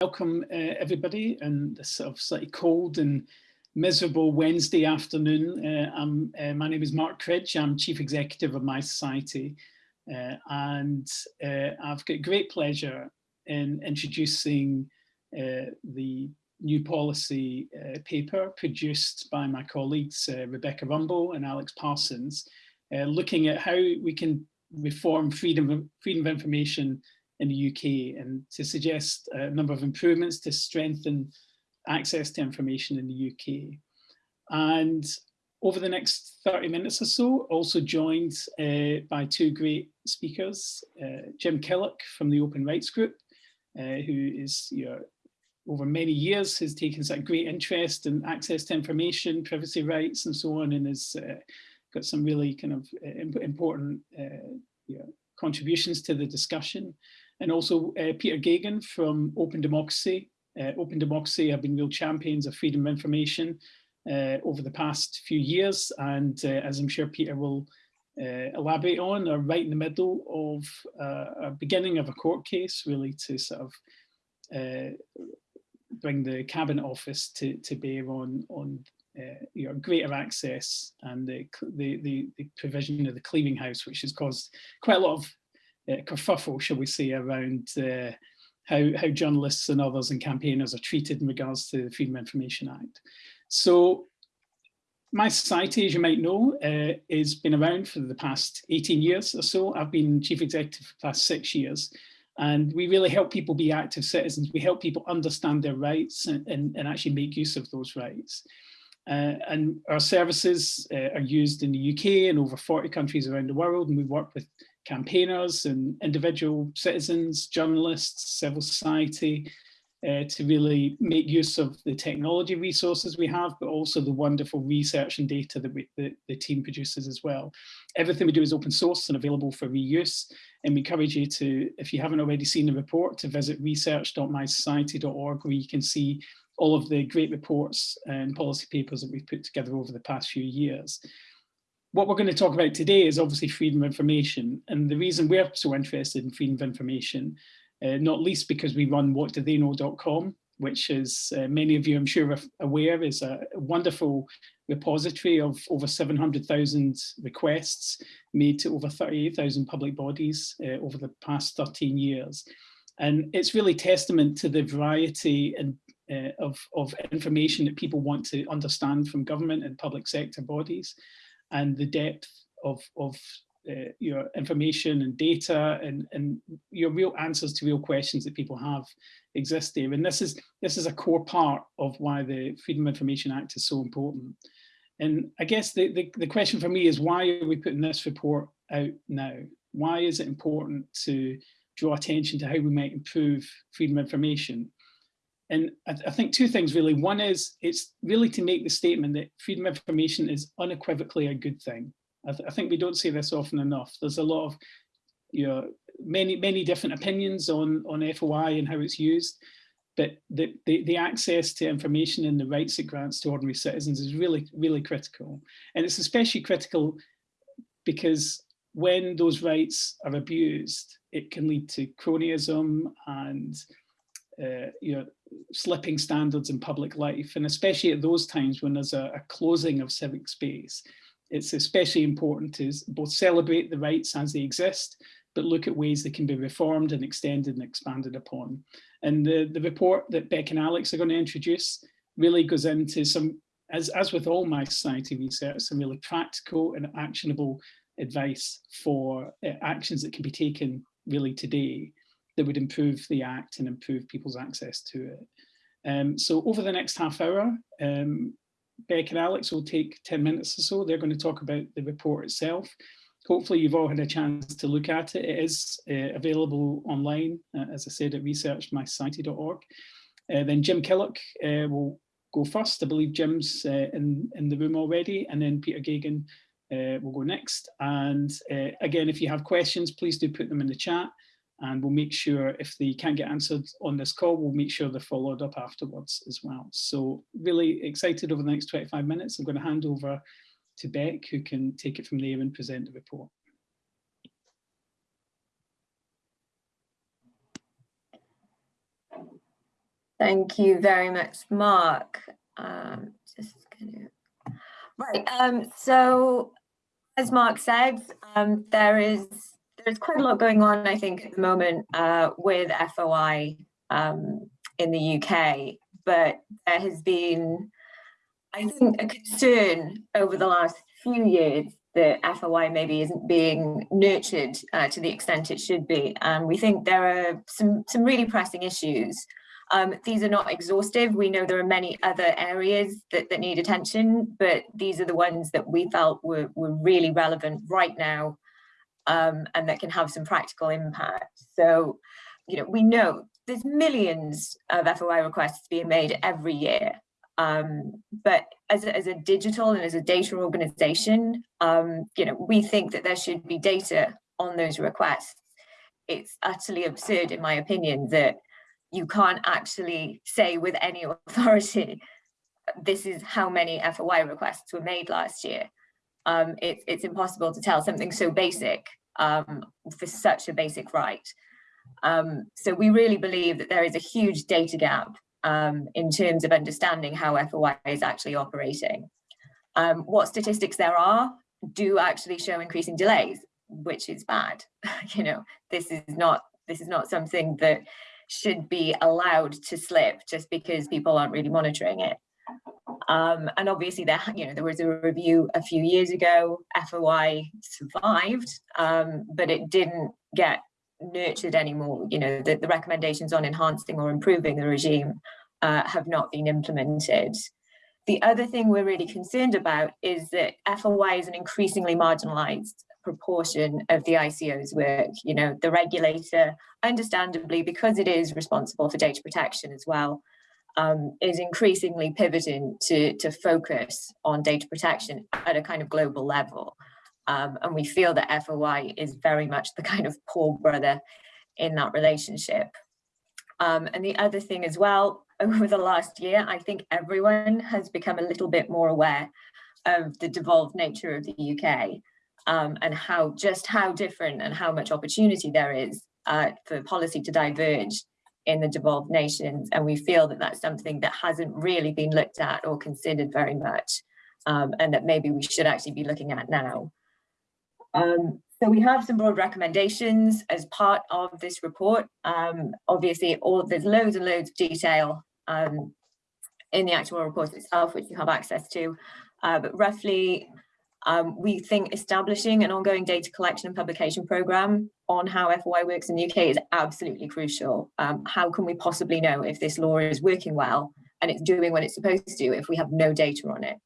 welcome uh, everybody and this sort of slightly cold and miserable Wednesday afternoon. Uh, uh, my name is Mark Cridge, I'm Chief Executive of mySociety uh, and uh, I've got great pleasure in introducing uh, the new policy paper produced by my colleagues Rebecca Rumbul and Alex Parsons, looking at how we can reform freedom freedom of information in the UK and to suggest a number of improvements to strengthen access to information in the UK. And over the next 30 minutes or so, also joined uh, by two great speakers, uh, Jim Killock from the Open Rights Group, uh, who is you know, over many years has taken such great interest in access to information, privacy rights and so on, and has uh, got some really kind of uh, important uh, you know, contributions to the discussion and also uh, Peter Geoghegan from Open Democracy. Uh, Open Democracy have been real champions of freedom of information uh, over the past few years. And uh, as I'm sure Peter will uh, elaborate on, are right in the middle of uh, a beginning of a court case, really to sort of bring the Cabinet Office to, to bear on, on you know, greater access and the, the, the, the provision of the clearing house, which has caused quite a lot of kerfuffle, shall we say, around uh, how, how journalists and others and campaigners are treated in regards to the Freedom of Information Act. So mySociety, as you might know, uh, has been around for the past 18 years or so. I've been chief executive for the past six years. And we really help people be active citizens. We help people understand their rights and, and, and actually make use of those rights. Uh, and our services uh, are used in the UK and over 40 countries around the world. And we work with campaigners and individual citizens, journalists, civil society, uh, to really make use of the technology resources we have, but also the wonderful research and data that we, the, the team produces as well. Everything we do is open source and available for reuse. And we encourage you to, if you haven't already seen the report, to visit research.mysociety.org where you can see all of the great reports and policy papers that we've put together over the past few years what we're going to talk about today is obviously freedom of information. And the reason we're so interested in freedom of information, uh, not least because we run whatdotheyknow.com, which is uh, many of you I'm sure are aware is a wonderful repository of over 700,000 requests made to over 38,000 public bodies uh, over the past 13 years. And it's really testament to the variety and uh, of, of information that people want to understand from government and public sector bodies and the depth of, of uh, your information and data and, and your real answers to real questions that people have exist there. And this is, this is a core part of why the Freedom of Information Act is so important. And I guess the, the, the question for me is why are we putting this report out now? Why is it important to draw attention to how we might improve freedom of information? And I, I, think two things really. One is it's really to make the statement that freedom of information is unequivocally a good thing. I, th I think we don't say this often enough. There's a lot of, you know, many, many different opinions on, on FOI and how it's used. But the, the, the access to information and the rights it grants to ordinary citizens is really, really critical. And it's especially critical because when those rights are abused, it can lead to cronyism and uh, you know, slipping standards in public life. And especially at those times when there's a, a closing of civic space, it's especially important to both celebrate the rights as they exist, but look at ways they can be reformed and extended and expanded upon. And the, the report that Beck and Alex are going to introduce really goes into some, as, as with all mySociety research, some really practical and actionable advice for uh, actions that can be taken really today that would improve the Act and improve people's access to it. Um, so over the next half hour, um, Beck and Alex will take 10 minutes or so. They're going to talk about the report itself. Hopefully you've all had a chance to look at it. It is uh, available online, uh, as I said, at researchmysociety.org. Uh, then Jim Killock uh, will go first. I believe Jim's uh, in, in the room already, and then Peter Geoghegan uh, will go next. And again, if you have questions, please do put them in the chat and we'll make sure if they can't get answered on this call, we'll make sure they're followed up afterwards as well. So really excited over the next 25 minutes. I'm going to hand over to Beck, who can take it from there and present the report. Thank you very much, Mark. Um, just gonna... Right, um, so as Mark said, um, there is there's quite a lot going on, I think, at the moment uh, with FOI um, in the UK, but there has been, I think, a concern over the last few years that FOI maybe isn't being nurtured uh, to the extent it should be. And we think there are some, some really pressing issues. Um, these are not exhaustive. We know there are many other areas that, that need attention, but these are the ones that we felt were, were really relevant right now um, and that can have some practical impact. So, you know, we know there's millions of FOI requests being made every year. Um, but as a, as a digital and as a data organization, um, you know, we think that there should be data on those requests. It's utterly absurd, in my opinion, that you can't actually say with any authority, this is how many FOI requests were made last year. Um, it, it's impossible to tell something so basic um, for such a basic right. Um, so we really believe that there is a huge data gap um, in terms of understanding how FOI is actually operating. Um, what statistics there are do actually show increasing delays, which is bad. you know, this is not this is not something that should be allowed to slip just because people aren't really monitoring it. Um, and obviously there, you know, there was a review a few years ago, FOI survived, um, but it didn't get nurtured anymore. You know, the, the recommendations on enhancing or improving the regime uh, have not been implemented. The other thing we're really concerned about is that FOI is an increasingly marginalized proportion of the ICO's work. You know, the regulator, understandably, because it is responsible for data protection as well, um, is increasingly pivoting to, to focus on data protection at a kind of global level. Um, and we feel that FOI is very much the kind of poor brother in that relationship. Um, and the other thing as well, over the last year, I think everyone has become a little bit more aware of the devolved nature of the UK um, and how just how different and how much opportunity there is uh, for policy to diverge in the devolved nations. And we feel that that's something that hasn't really been looked at or considered very much um, and that maybe we should actually be looking at now. Um, so we have some broad recommendations as part of this report. Um, obviously, all there's loads and loads of detail um, in the actual report itself, which you have access to. Uh, but roughly, um, we think establishing an ongoing data collection and publication program on how FOI works in the UK is absolutely crucial. Um, how can we possibly know if this law is working well and it's doing what it's supposed to do if we have no data on it?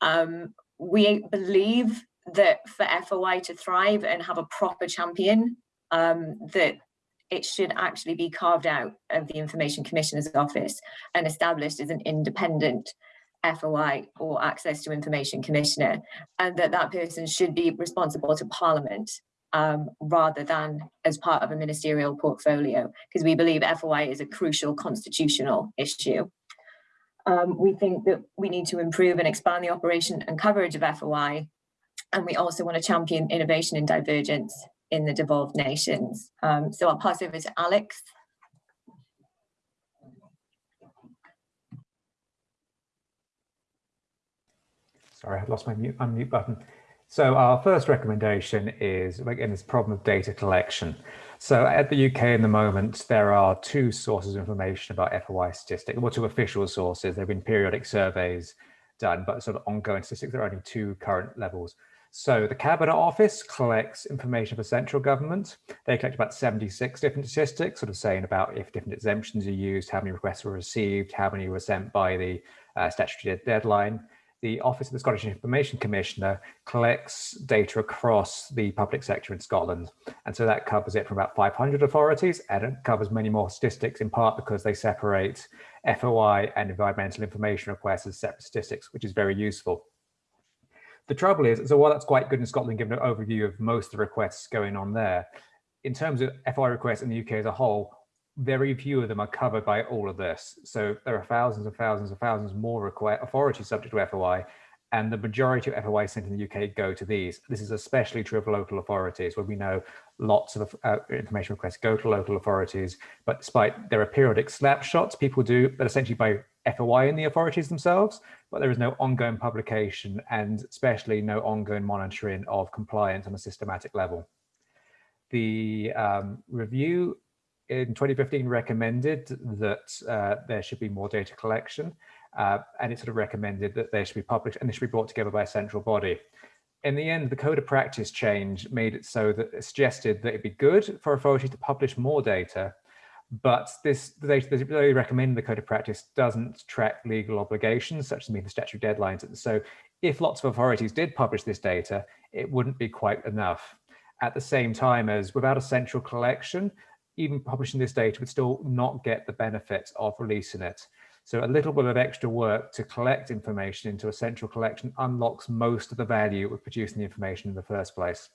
Um, we believe that for FOI to thrive and have a proper champion, um, that it should actually be carved out of the Information Commissioner's Office and established as an independent FOI or Access to Information Commissioner, and that that person should be responsible to Parliament um, rather than as part of a ministerial portfolio, because we believe FOI is a crucial constitutional issue. Um, we think that we need to improve and expand the operation and coverage of FOI, and we also want to champion innovation and divergence in the devolved nations. Um, so I'll pass over to Alex. Sorry, I lost my mute, unmute button. So our first recommendation is, again, this problem of data collection. So at the UK in the moment, there are two sources of information about FOI statistics, or two official sources. There have been periodic surveys done, but sort of ongoing statistics, there are only two current levels. So the Cabinet Office collects information for central government. They collect about 76 different statistics, sort of saying about if different exemptions are used, how many requests were received, how many were sent by the uh, statutory deadline the Office of the Scottish Information Commissioner collects data across the public sector in Scotland. And so that covers it from about 500 authorities and it covers many more statistics in part because they separate FOI and environmental information requests as separate statistics, which is very useful. The trouble is, so while that's quite good in Scotland, given an overview of most of the requests going on there, in terms of FOI requests in the UK as a whole, very few of them are covered by all of this. So there are thousands and thousands and thousands more authorities subject to FOI, and the majority of FOI sent in the UK go to these. This is especially true of local authorities where we know lots of uh, information requests go to local authorities, but despite there are periodic snapshots people do, but essentially by FOI in the authorities themselves, but there is no ongoing publication and especially no ongoing monitoring of compliance on a systematic level. The um, review in 2015 recommended that uh, there should be more data collection uh, and it sort of recommended that they should be published and they should be brought together by a central body. In the end, the code of practice change made it so that it suggested that it'd be good for authorities to publish more data, but this the data that they recommend the code of practice doesn't track legal obligations, such as meeting the statutory deadlines. And so if lots of authorities did publish this data, it wouldn't be quite enough. At the same time as without a central collection, even publishing this data would still not get the benefits of releasing it. So a little bit of extra work to collect information into a central collection unlocks most of the value of producing the information in the first place.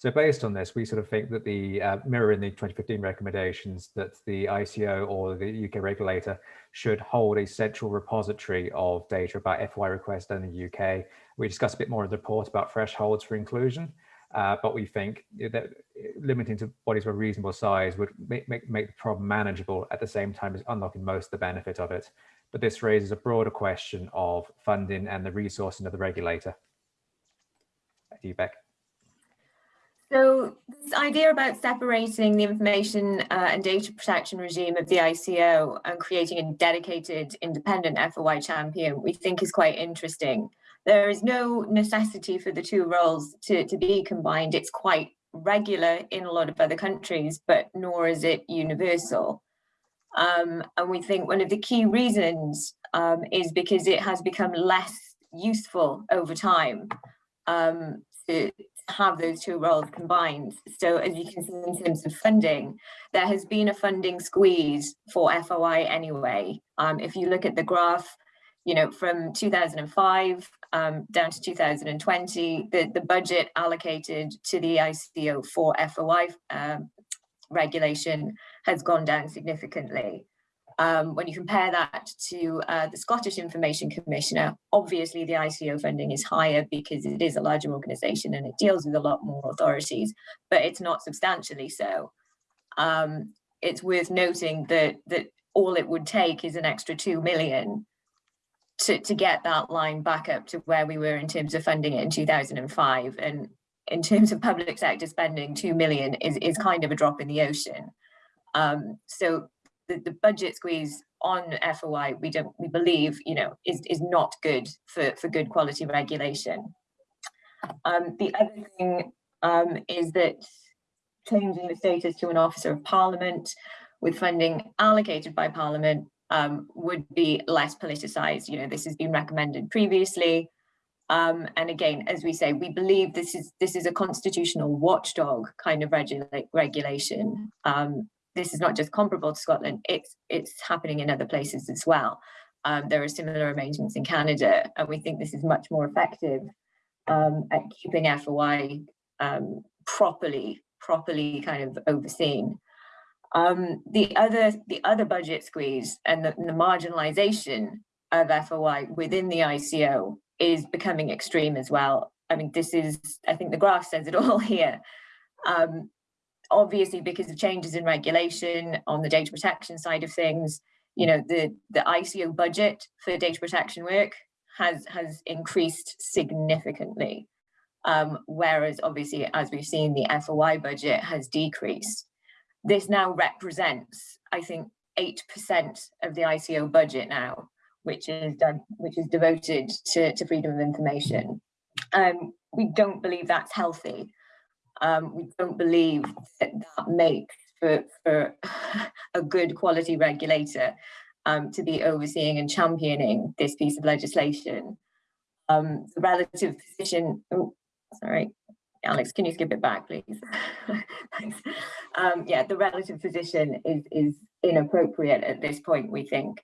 So based on this, we sort of think that the uh, mirror in the 2015 recommendations that the ICO or the UK regulator should hold a central repository of data about FY requests in the UK. We discussed a bit more in the report about thresholds for inclusion. Uh, but we think that limiting to bodies of a reasonable size would make, make, make the problem manageable at the same time as unlocking most of the benefit of it. But this raises a broader question of funding and the resourcing of the regulator. Back to you, Beck. So this idea about separating the information uh, and data protection regime of the ICO and creating a dedicated independent FOI champion, we think is quite interesting there is no necessity for the two roles to, to be combined. It's quite regular in a lot of other countries, but nor is it universal. Um, and we think one of the key reasons um, is because it has become less useful over time um, to have those two roles combined. So as you can see in terms of funding, there has been a funding squeeze for FOI anyway. Um, if you look at the graph, you know, from 2005 um, down to 2020, the, the budget allocated to the ICO for FOI um, regulation has gone down significantly. Um, when you compare that to uh, the Scottish Information Commissioner, obviously the ICO funding is higher because it is a larger organisation and it deals with a lot more authorities, but it's not substantially so. Um, it's worth noting that that all it would take is an extra two million to, to get that line back up to where we were in terms of funding it in 2005. And in terms of public sector spending, 2 million is, is kind of a drop in the ocean. Um, so the, the budget squeeze on FOI, we don't we believe, you know, is, is not good for, for good quality regulation. Um, the other thing um, is that changing the status to an officer of parliament with funding allocated by parliament um, would be less politicized. You know, this has been recommended previously. Um, and again, as we say, we believe this is this is a constitutional watchdog kind of regula regulation. Um, this is not just comparable to Scotland, it's it's happening in other places as well. Um, there are similar arrangements in Canada, and we think this is much more effective um, at keeping FOI um, properly, properly kind of overseen. Um, the other the other budget squeeze and the, the, marginalization of FOI within the ICO is becoming extreme as well. I mean, this is, I think the graph says it all here. Um, obviously, because of changes in regulation on the data protection side of things, you know, the, the ICO budget for data protection work has, has increased significantly. Um, whereas obviously, as we've seen, the FOI budget has decreased this now represents, I think, 8% of the ICO budget now, which is done, which is devoted to, to freedom of information. Um, we don't believe that's healthy. Um, we don't believe that that makes for, for a good quality regulator um, to be overseeing and championing this piece of legislation. Um, the relative position, oh, sorry, Alex, can you skip it back, please? Um, yeah, the relative position is, is inappropriate at this point, we think.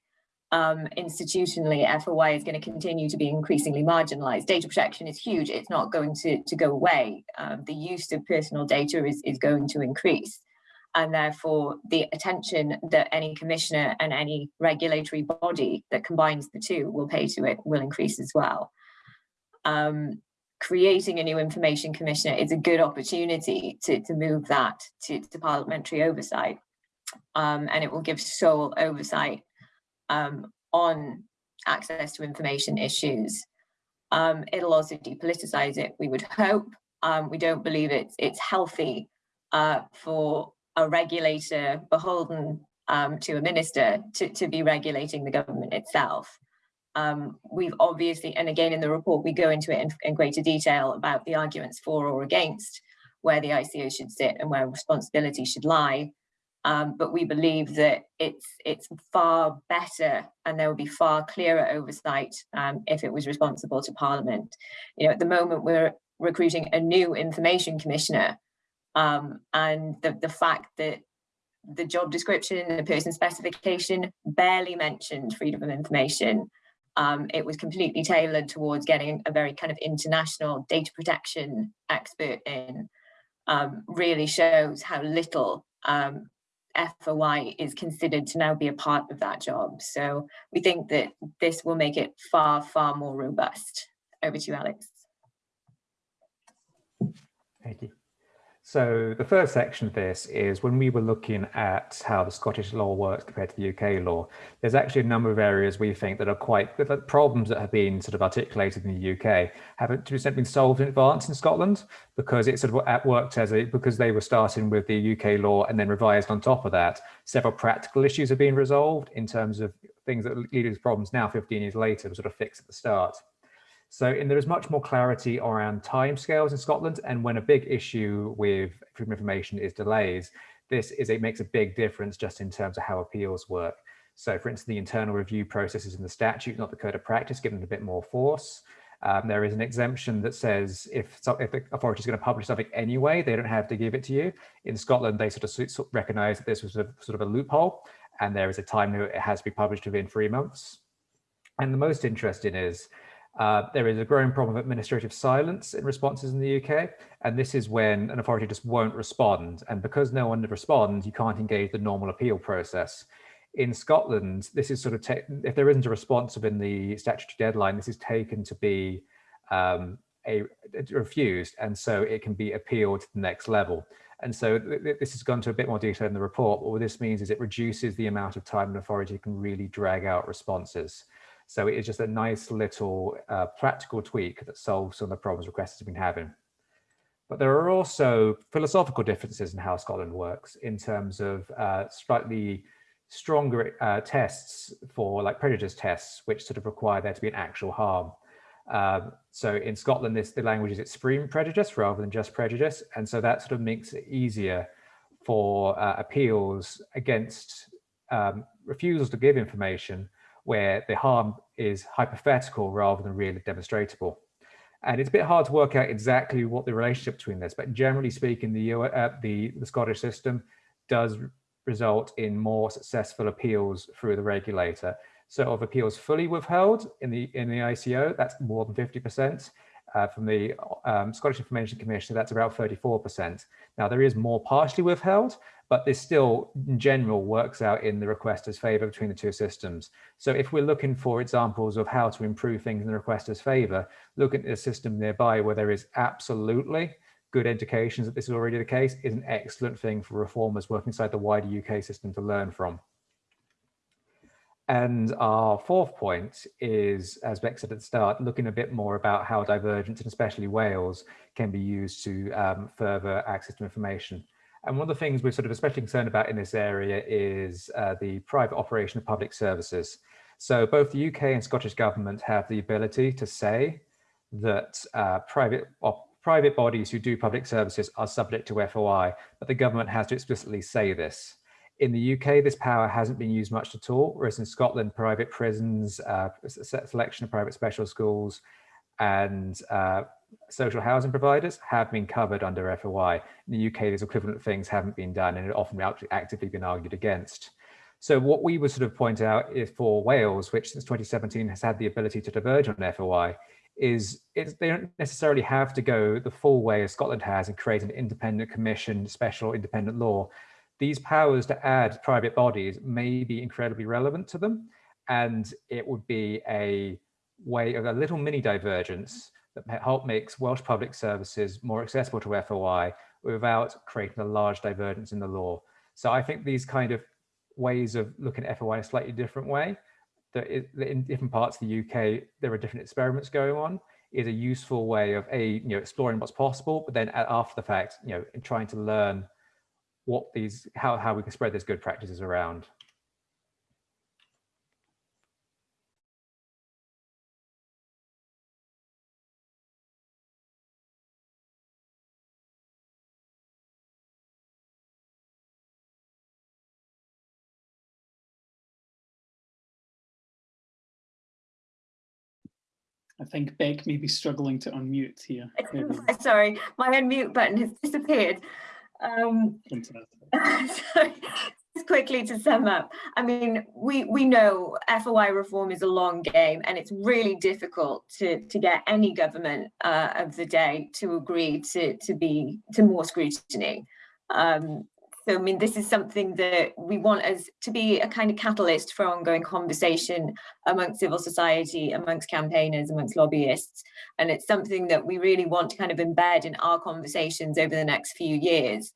Um, institutionally, FOI is going to continue to be increasingly marginalized. Data protection is huge. It's not going to, to go away. Um, the use of personal data is, is going to increase. And therefore, the attention that any commissioner and any regulatory body that combines the two will pay to it will increase as well. um, creating a new information commissioner is a good opportunity to, to move that to, to parliamentary oversight. Um, and it will give sole oversight um, on access to information issues. Um, it'll also depoliticize it, we would hope. Um, we don't believe it's, it's healthy uh, for a regulator beholden um, to a minister to, to be regulating the government itself. Um, we've obviously, and again in the report, we go into it in, in, greater detail about the arguments for or against where the ICO should sit and where responsibility should lie. Um, but we believe that it's it's far better and there will be far clearer oversight um, if it was responsible to Parliament. You know, at the moment we're recruiting a new information commissioner um, and the, the fact that the job description and the person specification barely mentioned freedom of information. Um, it was completely tailored towards getting a very kind of international data protection expert in, um, really shows how little um, FOI is considered to now be a part of that job. So we think that this will make it far, far more robust. Over to you, Alex. Thank you. So the first section of this is when we were looking at how the Scottish law works compared to the UK law, there's actually a number of areas we think that are quite that problems that have been sort of articulated in the UK haven't to been solved in advance in Scotland because it sort of worked as a because they were starting with the UK law and then revised on top of that. Several practical issues have been resolved in terms of things that lead to problems now 15 years later were sort of fixed at the start. So there is much more clarity around timescales in Scotland. And when a big issue with freedom of information is delays, this is it makes a big difference just in terms of how appeals work. So for instance, the internal review processes in the statute, not the code of practice, given a bit more force. Um, there is an exemption that says if, if the authority is going to publish something anyway, they don't have to give it to you. In Scotland, they sort of recognize that this was a sort of a loophole and there is a time limit it has to be published within three months. And the most interesting is uh, there is a growing problem of administrative silence in responses in the UK, and this is when an authority just won't respond. And because no one responds, you can't engage the normal appeal process. In Scotland, this is sort of, if there isn't a response within the statutory deadline, this is taken to be um, a, refused, and so it can be appealed to the next level. And so th this has gone to a bit more detail in the report, but what this means is it reduces the amount of time an authority can really drag out responses. So it is just a nice little uh, practical tweak that solves some of the problems requesters have been having. But there are also philosophical differences in how Scotland works in terms of uh, slightly stronger uh, tests for like prejudice tests, which sort of require there to be an actual harm. Um, so in Scotland, this the language is extreme prejudice rather than just prejudice. And so that sort of makes it easier for uh, appeals against um, refusals to give information where the harm is hypothetical rather than really demonstrable. And it's a bit hard to work out exactly what the relationship between this, but generally speaking, the, uh, the, the Scottish system does result in more successful appeals through the regulator. So of appeals fully withheld in the in the ICO, that's more than 50%. Uh, from the um, Scottish Information Commission, that's about 34%. Now there is more partially withheld, but this still in general works out in the requester's favor between the two systems. So if we're looking for examples of how to improve things in the requester's favor, look at a system nearby where there is absolutely good indications that this is already the case is an excellent thing for reformers working inside the wider UK system to learn from. And our fourth point is, as Beck said at the start, looking a bit more about how divergence, and especially Wales, can be used to um, further access to information. And one of the things we're sort of especially concerned about in this area is uh, the private operation of public services. So both the UK and Scottish government have the ability to say that uh, private private bodies who do public services are subject to FOI, but the government has to explicitly say this. In the UK, this power hasn't been used much at all, whereas in Scotland, private prisons, uh, selection of private special schools, and uh, social housing providers have been covered under FOI. In the UK, these equivalent things haven't been done and it often actively been argued against. So what we would sort of point out is for Wales, which since 2017 has had the ability to diverge on FOI, is they don't necessarily have to go the full way as Scotland has and create an independent commission, special independent law. These powers to add private bodies may be incredibly relevant to them. And it would be a way of a little mini divergence that help makes Welsh public services more accessible to FOI without creating a large divergence in the law. So I think these kind of ways of looking at FOI in a slightly different way, that in different parts of the UK, there are different experiments going on, is a useful way of a, you know, exploring what's possible, but then uh, after the fact, you know, in trying to learn what these, how, how we can spread these good practices around. I think Beck may be struggling to unmute here. Sorry, my unmute button has disappeared. Um, sorry, just quickly to sum up, I mean, we, we know FOI reform is a long game and it's really difficult to, to get any government uh, of the day to agree to, to be to more scrutiny. Um, so, I mean, this is something that we want as to be a kind of catalyst for ongoing conversation amongst civil society, amongst campaigners, amongst lobbyists. And it's something that we really want to kind of embed in our conversations over the next few years,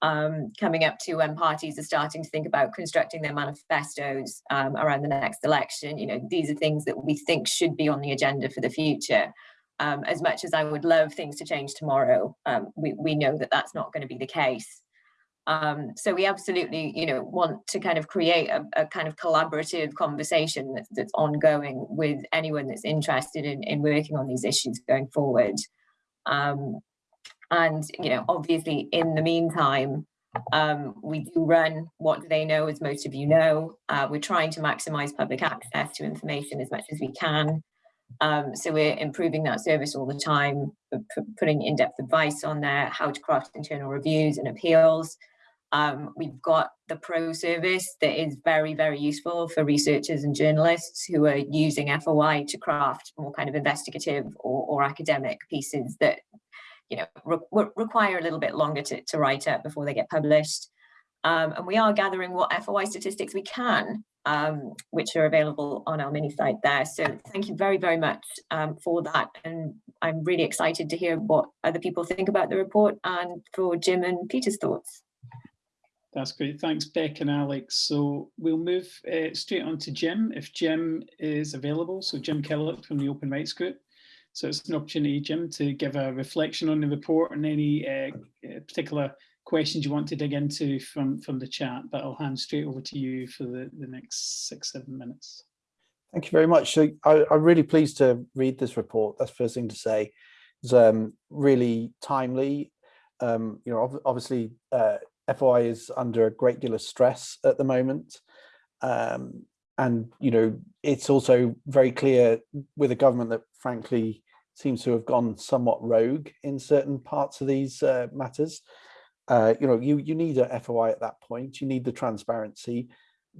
um, coming up to when parties are starting to think about constructing their manifestos um, around the next election. You know, these are things that we think should be on the agenda for the future. Um, as much as I would love things to change tomorrow, um, we, we know that that's not going to be the case. Um, so we absolutely, you know, want to kind of create a, a kind of collaborative conversation that's, that's, ongoing with anyone that's interested in, in working on these issues going forward. Um, and, you know, obviously in the meantime, um, we do run What Do They Know, as most of you know. Uh, we're trying to maximize public access to information as much as we can. Um, so we're improving that service all the time, putting in-depth advice on there, how to craft internal reviews and appeals, um, we've got the pro service that is very, very useful for researchers and journalists who are using FOI to craft more kind of investigative or, or academic pieces that, you know, re require a little bit longer to, to write up before they get published. Um, and we are gathering what FOI statistics we can, um, which are available on our mini site there. So thank you very, very much um, for that. And I'm really excited to hear what other people think about the report and for Jim and Peter's thoughts. That's great. Thanks, Beck and Alex. So we'll move uh, straight on to Jim, if Jim is available. So Jim Killock from the Open Rights Group. So it's an opportunity, Jim, to give a reflection on the report and any uh, particular questions you want to dig into from, from the chat, but I'll hand straight over to you for the, the next six, seven minutes. Thank you very much. So I, am really pleased to read this report. That's the first thing to say. It's um, really timely. Um, you know, obviously, uh, FOI is under a great deal of stress at the moment. Um, and, you know, it's also very clear with a government that frankly seems to have gone somewhat rogue in certain parts of these uh, matters. Uh, you know, you, you need a FOI at that point, you need the transparency.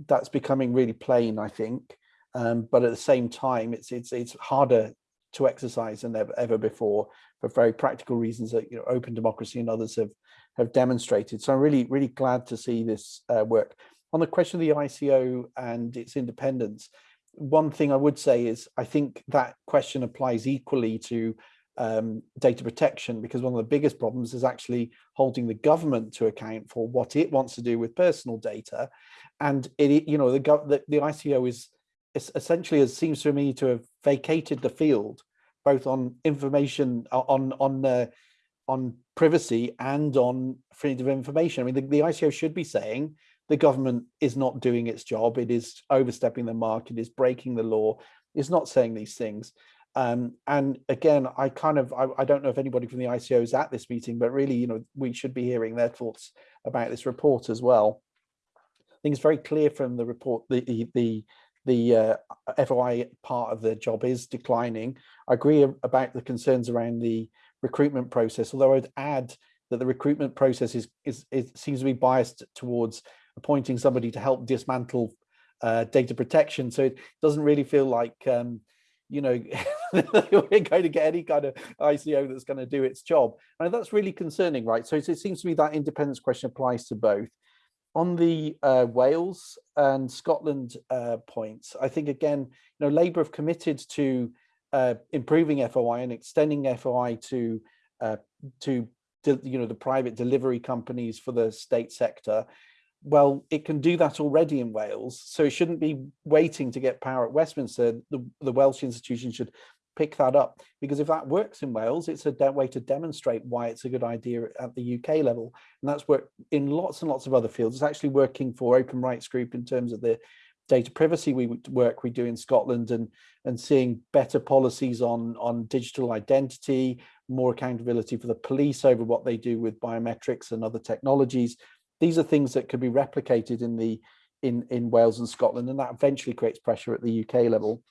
That's becoming really plain, I think. Um, but at the same time, it's it's it's harder to exercise than ever, ever before for very practical reasons that you know open democracy and others have have demonstrated. So I'm really, really glad to see this uh, work. On the question of the ICO and its independence, one thing I would say is I think that question applies equally to um, data protection because one of the biggest problems is actually holding the government to account for what it wants to do with personal data. And it, you know, the, the, the ICO is, is essentially, it seems to me to have vacated the field, both on information, on, on uh, on privacy and on freedom of information. I mean, the, the ICO should be saying the government is not doing its job. It is overstepping the mark. It is breaking the law. It's not saying these things. Um, and again, I kind of, I, I, don't know if anybody from the ICO is at this meeting, but really, you know, we should be hearing their thoughts about this report as well. I think it's very clear from the report, the, the, the, uh, FOI part of the job is declining. I agree about the concerns around the recruitment process, although I'd add that the recruitment process is, is seems to be biased towards appointing somebody to help dismantle uh, data protection. So it doesn't really feel like, um, you know, we're going to get any kind of ICO that's going to do its job. And that's really concerning, right? So it seems to me that independence question applies to both. On the uh, Wales and Scotland uh, points, I think again, you know, Labour have committed to uh, improving FOI and extending FOI to uh, to you know the private delivery companies for the state sector, well, it can do that already in Wales, so it shouldn't be waiting to get power at Westminster. The, the Welsh institution should pick that up because if that works in Wales, it's a way to demonstrate why it's a good idea at the UK level. And that's worked in lots and lots of other fields. It's actually working for Open Rights Group in terms of the data privacy we work we do in Scotland and and seeing better policies on on digital identity, more accountability for the police over what they do with biometrics and other technologies. These are things that could be replicated in the in in Wales and Scotland, and that eventually creates pressure at the UK level.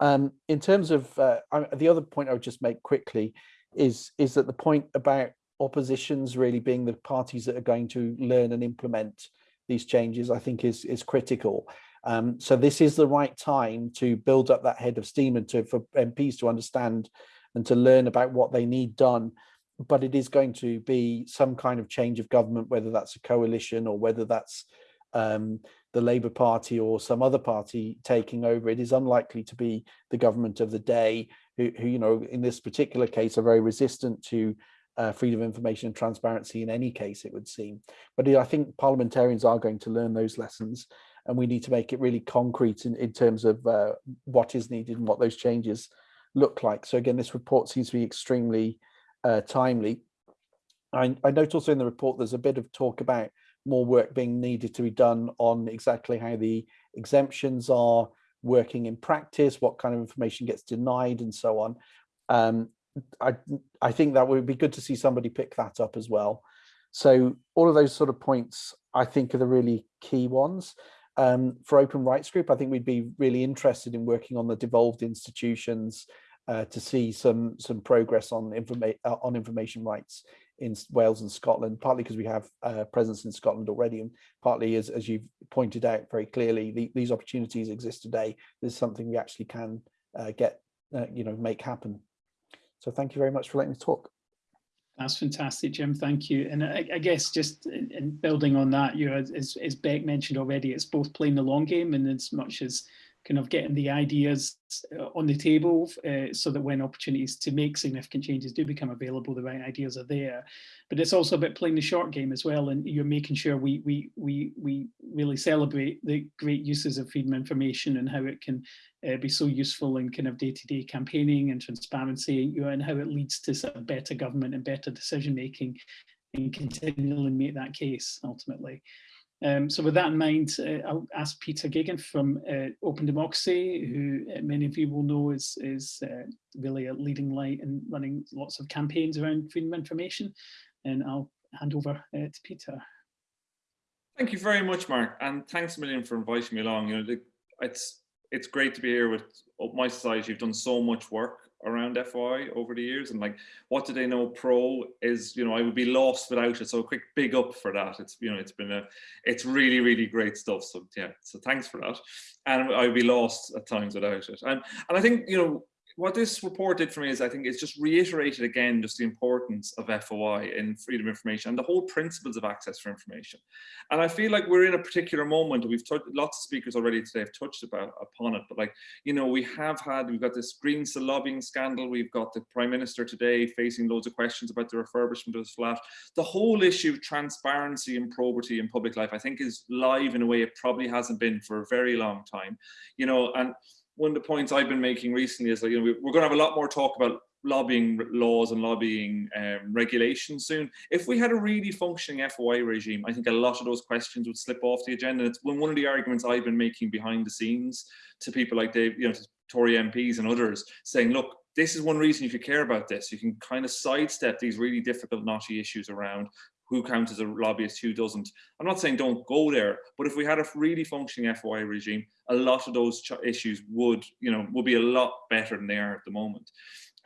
Um, in terms of uh, the other point I would just make quickly is is that the point about oppositions really being the parties that are going to learn and implement these changes, I think is is critical. Um, so this is the right time to build up that head of steam and to for MPs to understand and to learn about what they need done. But it is going to be some kind of change of government, whether that's a coalition or whether that's um, the Labour Party or some other party taking over. It is unlikely to be the government of the day, who, who you know, in this particular case, are very resistant to uh, freedom of information and transparency in any case, it would seem. But I think parliamentarians are going to learn those lessons and we need to make it really concrete in, in terms of uh, what is needed and what those changes look like. So again, this report seems to be extremely uh, timely. I, I note also in the report there's a bit of talk about more work being needed to be done on exactly how the exemptions are working in practice, what kind of information gets denied and so on. Um, I, I think that would be good to see somebody pick that up as well. So all of those sort of points I think are the really key ones. Um, for Open Rights Group, I think we'd be really interested in working on the devolved institutions uh, to see some some progress on uh, on information rights in Wales and Scotland, partly because we have uh, presence in Scotland already, and partly as, as you've pointed out very clearly, the, these opportunities exist today. This is something we actually can uh, get, uh, you know, make happen. So thank you very much for letting me talk. That's fantastic, Jim. Thank you. And I, I guess just in, in, building on that, you know, as, as Beck mentioned already, it's both playing the long game and as much as kind of getting the ideas uh, on the table uh, so that when opportunities to make significant changes do become available, the right ideas are there. But it's also about playing the short game as well, and you're making sure we we we we really celebrate the great uses of freedom information and how it can uh, be so useful in kind of day-to-day -day campaigning and transparency, you know, and how it leads to sort of better government and better decision making, and continually make that case ultimately. Um, so with that in mind, uh, I'll ask Peter Geoghegan from uh, Open Democracy, who uh, many of you will know is, is uh, really a leading light in running lots of campaigns around freedom of information. And I'll hand over uh, to Peter. Thank you very much, Mark, and thanks a million for inviting me along. You know, it's it's great to be here with mySociety. You've done so much work around FOI over the years and like what do they know pro is you know I would be lost without it. So a quick big up for that. It's you know it's been a it's really really great stuff. So yeah so thanks for that. And I'd be lost at times without it. And and I think you know what this report did for me is I think it's just reiterated again just the importance of FOI in freedom of information and the whole principles of access for information. And I feel like we're in a particular moment, we've touched lots of speakers already today have touched about upon it, but like, you know, we have had, we've got this Greensill lobbying scandal, we've got the Prime Minister today facing loads of questions about the refurbishment of his flat. The whole issue of transparency and probity in public life, I think is live in a way it probably hasn't been for a very long time, you know, and one of the points I've been making recently is that you know we're going to have a lot more talk about lobbying laws and lobbying um, regulations soon. If we had a really functioning FOI regime, I think a lot of those questions would slip off the agenda. It's one of the arguments I've been making behind the scenes to people like Dave, you know, Tory MPs and others, saying, look, this is one reason if you care about this. You can kind of sidestep these really difficult, knotty issues around who counts as a lobbyist, who doesn't. I'm not saying don't go there, but if we had a really functioning FOI regime, a lot of those issues would, you know, would be a lot better than they are at the moment.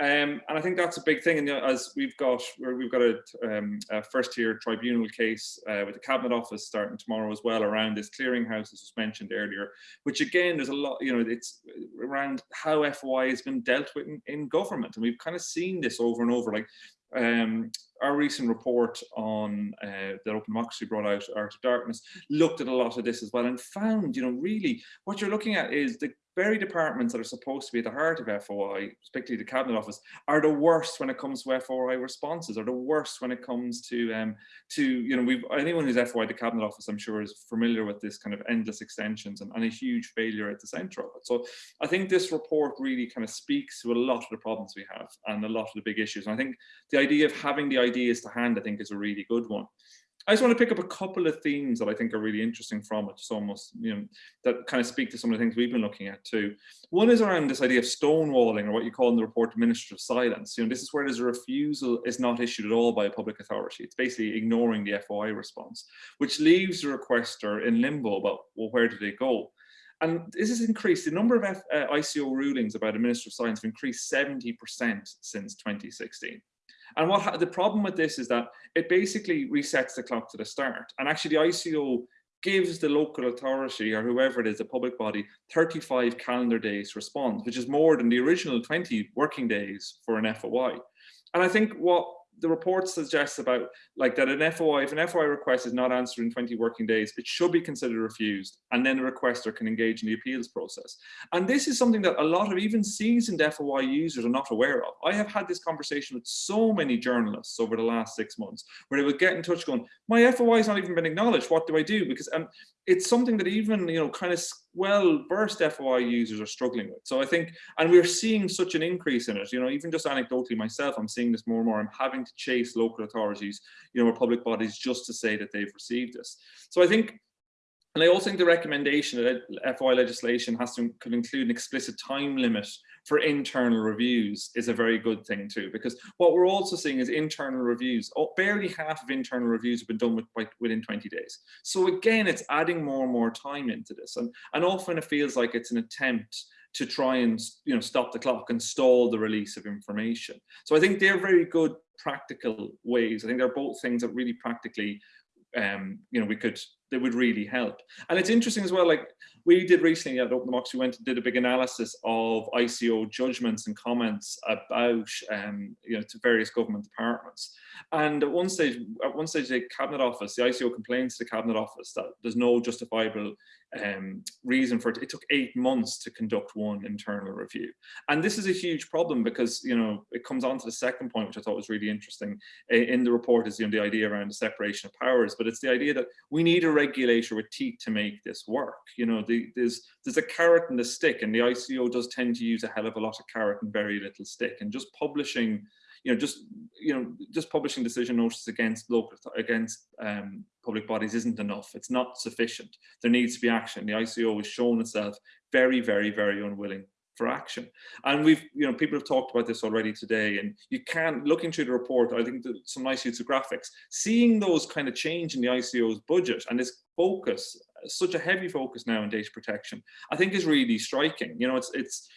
Um, and I think that's a big thing. And as we've got, we've got a, um, a first-tier tribunal case uh, with the Cabinet Office starting tomorrow as well around this clearinghouse, as was mentioned earlier. Which again, there's a lot, you know, it's around how FOI has been dealt with in, in government, and we've kind of seen this over and over. Like um, our recent report on uh, that Open Democracy brought out, Art of Darkness, looked at a lot of this as well and found, you know, really what you're looking at is the very departments that are supposed to be at the heart of FOI, particularly the Cabinet Office, are the worst when it comes to FOI responses, are the worst when it comes to, um, to you know, we've, anyone who's FOI the Cabinet Office, I'm sure is familiar with this kind of endless extensions and, and a huge failure at the centre of it. So I think this report really kind of speaks to a lot of the problems we have and a lot of the big issues. And I think the idea of having the ideas to hand, I think is a really good one. I just want to pick up a couple of themes that I think are really interesting from it, just almost, you know, that kind of speak to some of the things we've been looking at too. One is around this idea of stonewalling, or what you call in the report administrative silence. You know, this is where there's a refusal is not issued at all by a public authority. It's basically ignoring the FOI response, which leaves the requester in limbo about, well, where do they go? And this has increased, the number of F, uh, ICO rulings about administrative silence have increased 70% since 2016. And what the problem with this is that it basically resets the clock to the start. And actually the ICO gives the local authority or whoever it is, the public body, 35 calendar days to respond, which is more than the original 20 working days for an FOI. And I think what the report suggests about like that an FOI, if an FOI request is not answered in 20 working days, it should be considered refused and then the requester can engage in the appeals process. And this is something that a lot of even seasoned FOI users are not aware of. I have had this conversation with so many journalists over the last six months where they would get in touch going, my FOI has not even been acknowledged, what do I do? Because um, it's something that even you know kind of well versed FOI users are struggling with. So I think, and we're seeing such an increase in it. You know, even just anecdotally myself, I'm seeing this more and more. I'm having to chase local authorities, you know, or public bodies just to say that they've received this. So I think and I also think the recommendation that FOI legislation has to include an explicit time limit for internal reviews is a very good thing too, because what we're also seeing is internal reviews. Oh, barely half of internal reviews have been done with, within 20 days. So again, it's adding more and more time into this. And, and often it feels like it's an attempt to try and you know stop the clock and stall the release of information. So I think they're very good practical ways. I think they're both things that really practically um, you know, we could, they would really help. And it's interesting as well, like we did recently at Open Democracy, we went and did a big analysis of ICO judgments and comments about, um, you know, to various government departments. And at one stage, at one stage, the Cabinet Office, the ICO complains to the Cabinet Office that there's no justifiable um, reason for it. It took eight months to conduct one internal review. And this is a huge problem because, you know, it comes on to the second point, which I thought was really interesting in the report is you know, the idea around the separation of powers, but it's the idea that we need a regulator with teeth to make this work. You know, the, there's, there's a carrot and a stick and the ICO does tend to use a hell of a lot of carrot and very little stick and just publishing you know, just you know, just publishing decision notices against local against um, public bodies isn't enough. It's not sufficient. There needs to be action. The ICO has shown itself very, very, very unwilling for action. And we've, you know, people have talked about this already today. And you can, looking through the report, I think some nice use of graphics, seeing those kind of change in the ICO's budget and this focus, such a heavy focus now on data protection, I think is really striking. You know, it's it's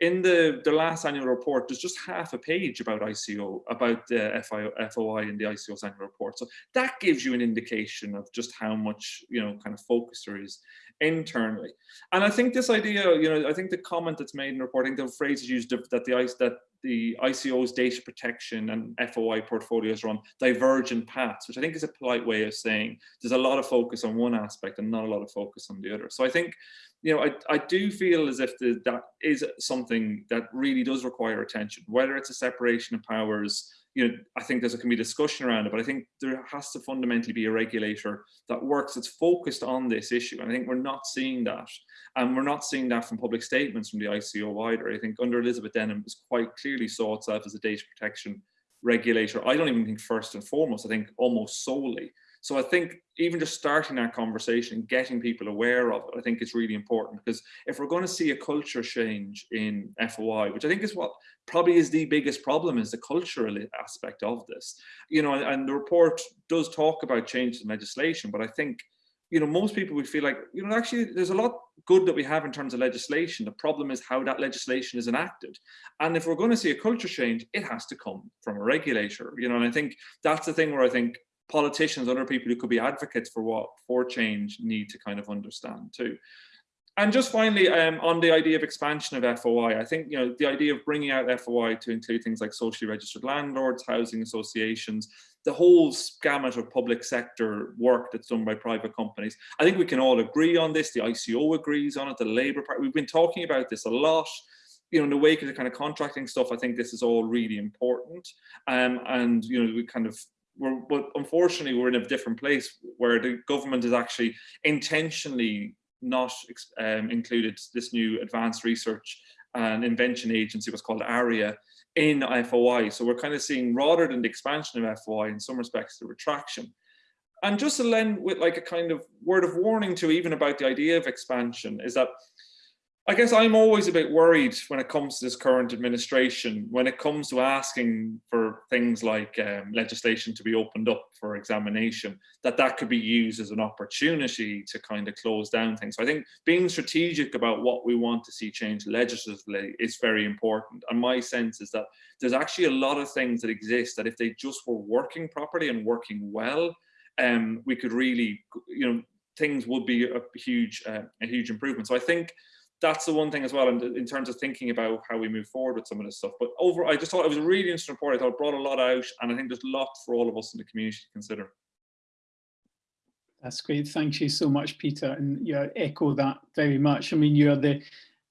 in the, the last annual report, there's just half a page about ICO, about uh, the FIO, FOI in the ICO's annual report. So that gives you an indication of just how much, you know, kind of focus there is internally. And I think this idea, you know, I think the comment that's made in reporting, the phrase is used that the ice that the ICO's data protection and FOI portfolios are on divergent paths, which I think is a polite way of saying there's a lot of focus on one aspect and not a lot of focus on the other. So I think you know, I, I do feel as if the, that is something that really does require attention, whether it's a separation of powers, you know, I think there's a can be discussion around it, but I think there has to fundamentally be a regulator that works, that's focused on this issue. And I think we're not seeing that. And we're not seeing that from public statements from the ICO either. I think under Elizabeth Denham was quite clearly saw itself as a data protection regulator. I don't even think first and foremost, I think almost solely. So I think even just starting that conversation, getting people aware of it, I think is really important because if we're going to see a culture change in FOI, which I think is what probably is the biggest problem is the cultural aspect of this, you know, and the report does talk about changes in legislation, but I think you know, most people would feel like, you know, actually there's a lot good that we have in terms of legislation. The problem is how that legislation is enacted. And if we're going to see a culture change, it has to come from a regulator, you know, and I think that's the thing where I think politicians, other people who could be advocates for what for change need to kind of understand too. and just finally, um, on the idea of expansion of FOI, I think you know the idea of bringing out FOI to include things like socially registered landlords, housing associations, the whole gamut of public sector work that's done by private companies. I think we can all agree on this. The ICO agrees on it. The Labour Party. We've been talking about this a lot. You know, in the wake of the kind of contracting stuff, I think this is all really important. Um, and you know, we kind of we're, but unfortunately, we're in a different place where the government is actually intentionally not um, included this new advanced research and invention agency was called ARIA in FOI. So we're kind of seeing rather than the expansion of FOI in some respects the retraction. And just to lend with like a kind of word of warning to even about the idea of expansion is that I guess I'm always a bit worried when it comes to this current administration, when it comes to asking for things like um, legislation to be opened up for examination, that that could be used as an opportunity to kind of close down things. So I think being strategic about what we want to see change legislatively is very important. And my sense is that there's actually a lot of things that exist that if they just were working properly and working well, um, we could really, you know, things would be a huge, uh, a huge improvement. So I think that's the one thing as well in, in, terms of thinking about how we move forward with some of this stuff. But over, I just thought it was a really interesting report. I thought it brought a lot out, and I think there's a lot for all of us in the community to consider. That's great. Thank you so much, Peter. And yeah, echo that very much. I mean, you're the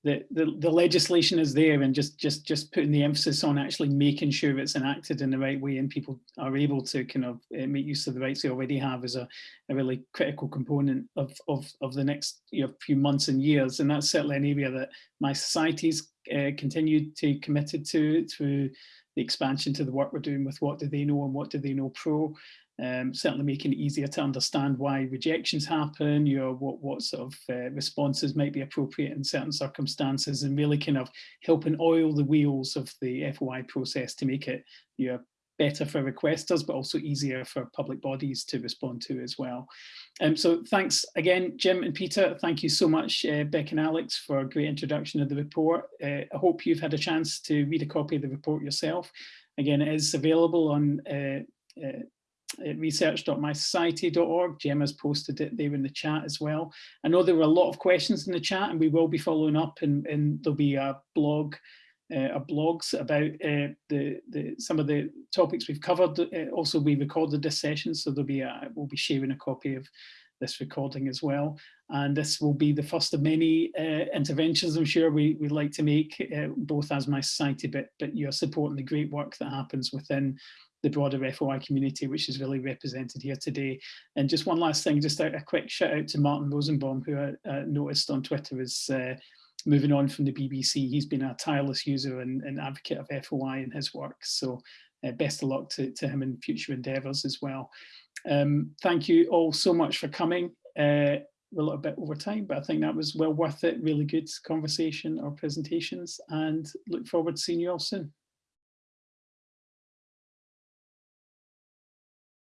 the, the, the legislation is there and just just just putting the emphasis on actually making sure it's enacted in the right way and people are able to kind of uh, make use of the rights they already have is a, a really critical component of, of, of the next you know, few months and years. And that's certainly an area that mySociety's uh, continued to committed to through the expansion to the work we're doing with WhatDoTheyKnow and WhatDoTheyKnow Pro um, certainly making it easier to understand why rejections happen, you know, what, what sort of uh, responses might be appropriate in certain circumstances and really kind of helping oil the wheels of the FOI process to make it you know, better for requesters, but also easier for public bodies to respond to as well. Um, so thanks again, Jim and Peter. Thank you so much, uh, Beck and Alex, for a great introduction of the report. Uh, I hope you've had a chance to read a copy of the report yourself. Again, it is available on uh, uh research.mysociety.org. Gemma's posted it there in the chat as well. I know there were a lot of questions in the chat and we will be following up and, and there'll be a blog uh, a blogs about uh, the, the some of the topics we've covered. Uh, also, we recorded this session, so there'll be a, we'll be sharing a copy of this recording as well. And this will be the first of many uh, interventions I'm sure we, we'd like to make, uh, both as mySociety, but, but you're supporting the great work that happens within the broader FOI community, which is really represented here today. And just one last thing, just a, a quick shout out to Martin Rosenbaum, who I uh, noticed on Twitter is uh, moving on from the BBC. He's been a tireless user and, and advocate of FOI in his work. So uh, best of luck to, to him in future endeavours as well. Um, thank you all so much for coming. Uh, a little bit over time, but I think that was well worth it. Really good conversation or presentations and look forward to seeing you all soon.